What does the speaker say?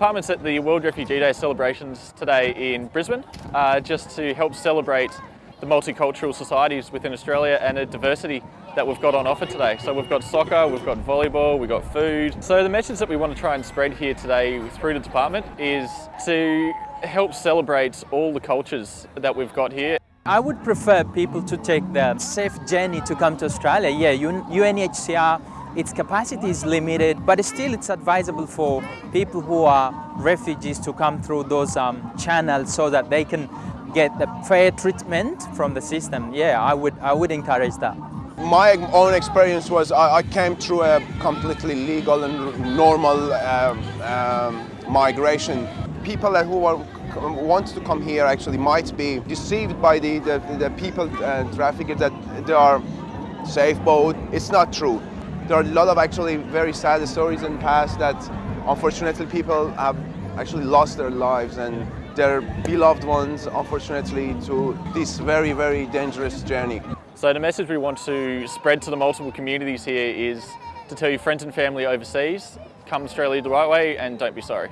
department's at the World Refugee Day celebrations today in Brisbane, uh, just to help celebrate the multicultural societies within Australia and the diversity that we've got on offer today. So we've got soccer, we've got volleyball, we've got food. So the message that we want to try and spread here today through the department is to help celebrate all the cultures that we've got here. I would prefer people to take the safe journey to come to Australia. Yeah, UNHCR, its capacity is limited, but still it's advisable for people who are refugees to come through those um, channels so that they can get the fair treatment from the system. Yeah, I would, I would encourage that. My own experience was I, I came through a completely legal and normal um, um, migration. People who are want to come here actually might be deceived by the, the, the people uh, traffickers that they are safe boat. It's not true. There are a lot of actually very sad stories in the past that unfortunately people have actually lost their lives and their beloved ones unfortunately to this very very dangerous journey. So the message we want to spread to the multiple communities here is to tell your friends and family overseas, come Australia the right way and don't be sorry.